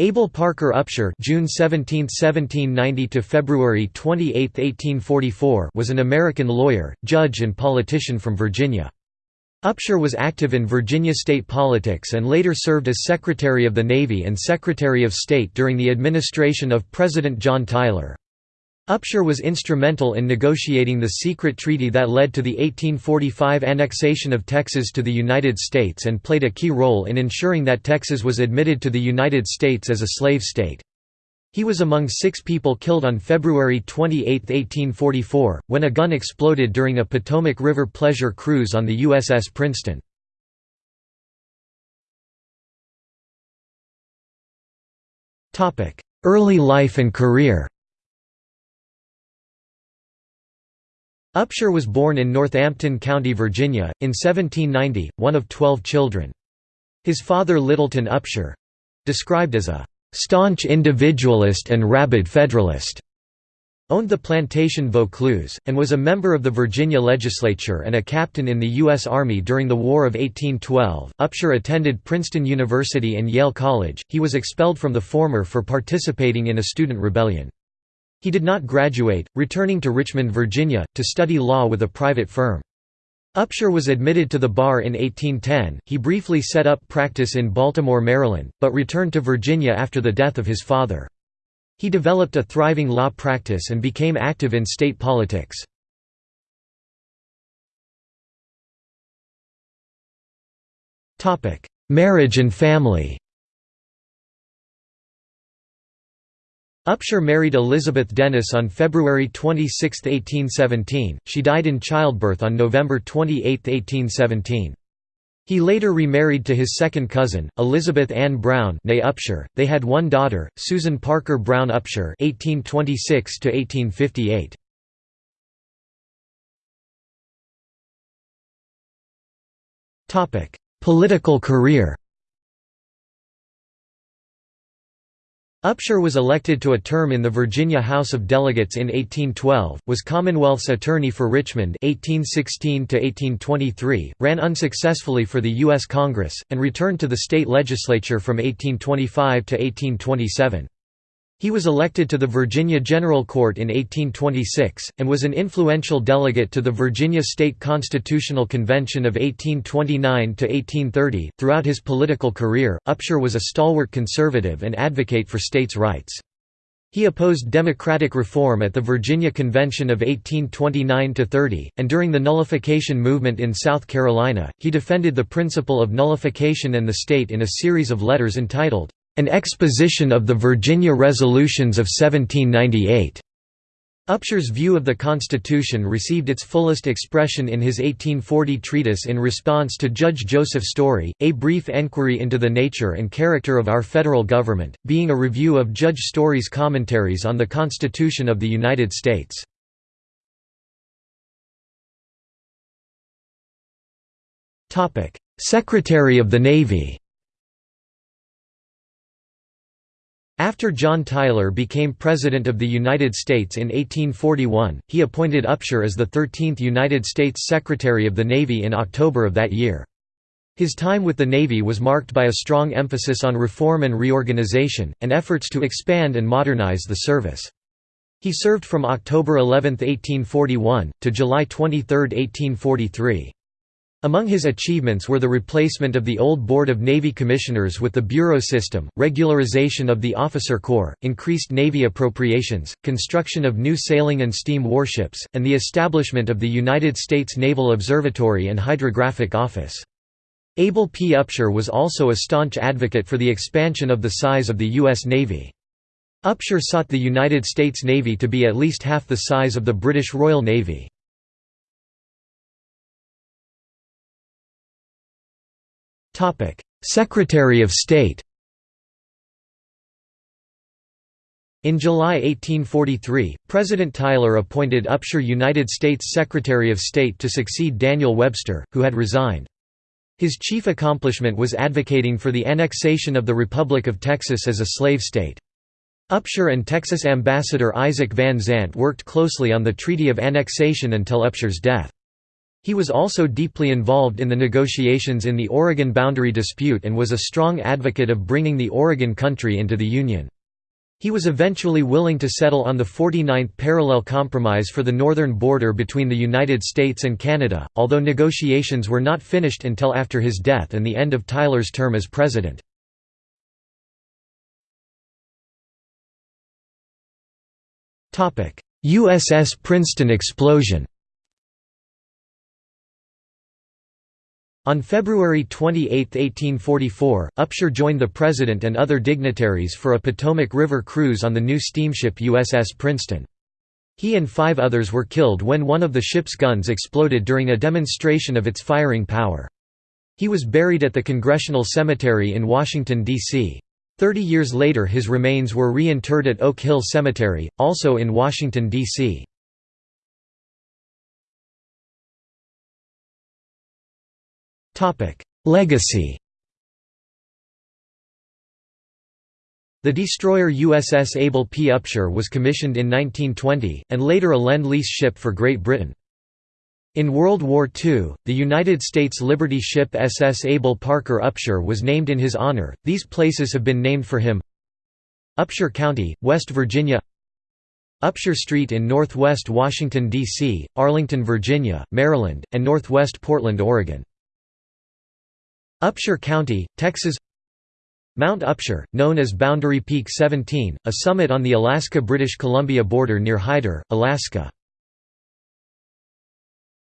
Abel Parker Upshur June 17, 1790 to February 28, 1844 was an American lawyer, judge and politician from Virginia. Upshur was active in Virginia state politics and later served as Secretary of the Navy and Secretary of State during the administration of President John Tyler. Upshur was instrumental in negotiating the secret treaty that led to the 1845 annexation of Texas to the United States and played a key role in ensuring that Texas was admitted to the United States as a slave state. He was among six people killed on February 28, 1844, when a gun exploded during a Potomac River pleasure cruise on the USS Princeton. Early life and career Upshur was born in Northampton County, Virginia, in 1790, one of twelve children. His father Littleton Upshur—described as a staunch individualist and rabid Federalist, owned the plantation Vaucluse, and was a member of the Virginia legislature and a captain in the U.S. Army during the War of 1812. Upshur attended Princeton University and Yale College, he was expelled from the former for participating in a student rebellion. He did not graduate, returning to Richmond, Virginia, to study law with a private firm. Upshur was admitted to the bar in 1810. He briefly set up practice in Baltimore, Maryland, but returned to Virginia after the death of his father. He developed a thriving law practice and became active in state politics. Marriage and family Upshur married Elizabeth Dennis on February 26, 1817, she died in childbirth on November 28, 1817. He later remarried to his second cousin, Elizabeth Ann Brown Upshur. They had one daughter, Susan Parker Brown Upshur (1826–1858). Topic: Political career. Upshur was elected to a term in the Virginia House of Delegates in 1812, was Commonwealth's attorney for Richmond 1816 ran unsuccessfully for the U.S. Congress, and returned to the state legislature from 1825 to 1827. He was elected to the Virginia General Court in 1826, and was an influential delegate to the Virginia State Constitutional Convention of 1829–1830. Throughout his political career, Upshur was a stalwart conservative and advocate for states' rights. He opposed democratic reform at the Virginia Convention of 1829–30, and during the nullification movement in South Carolina, he defended the principle of nullification and the state in a series of letters entitled, an exposition of the Virginia Resolutions of 1798. Upshur's view of the Constitution received its fullest expression in his 1840 treatise in response to Judge Joseph Story, A Brief Enquiry into the Nature and Character of Our Federal Government, being a review of Judge Story's commentaries on the Constitution of the United States. Secretary of the Navy After John Tyler became President of the United States in 1841, he appointed Upshur as the 13th United States Secretary of the Navy in October of that year. His time with the Navy was marked by a strong emphasis on reform and reorganization, and efforts to expand and modernize the service. He served from October 11, 1841, to July 23, 1843. Among his achievements were the replacement of the old Board of Navy Commissioners with the Bureau system, regularization of the officer corps, increased Navy appropriations, construction of new sailing and steam warships, and the establishment of the United States Naval Observatory and Hydrographic Office. Abel P. Upshur was also a staunch advocate for the expansion of the size of the U.S. Navy. Upshur sought the United States Navy to be at least half the size of the British Royal Navy. Secretary of State In July 1843, President Tyler appointed Upshur United States Secretary of State to succeed Daniel Webster, who had resigned. His chief accomplishment was advocating for the annexation of the Republic of Texas as a slave state. Upshur and Texas Ambassador Isaac Van Zandt worked closely on the Treaty of Annexation until Upshur's death. He was also deeply involved in the negotiations in the Oregon boundary dispute and was a strong advocate of bringing the Oregon Country into the Union. He was eventually willing to settle on the 49th parallel compromise for the northern border between the United States and Canada, although negotiations were not finished until after his death and the end of Tyler's term as president. USS Princeton explosion On February 28, 1844, Upshur joined the President and other dignitaries for a Potomac River cruise on the new steamship USS Princeton. He and five others were killed when one of the ship's guns exploded during a demonstration of its firing power. He was buried at the Congressional Cemetery in Washington, D.C. Thirty years later his remains were reinterred at Oak Hill Cemetery, also in Washington, D.C. Legacy The destroyer USS Abel P. Upshur was commissioned in 1920, and later a Lend-Lease ship for Great Britain. In World War II, the United States Liberty ship SS Abel Parker Upshur was named in his honor. These places have been named for him. Upshur County, West Virginia. Upshur Street in northwest Washington, D.C., Arlington, Virginia, Maryland, and northwest Portland, Oregon. Upshur County, Texas Mount Upshur, known as Boundary Peak 17, a summit on the Alaska–British Columbia border near Hyder, Alaska.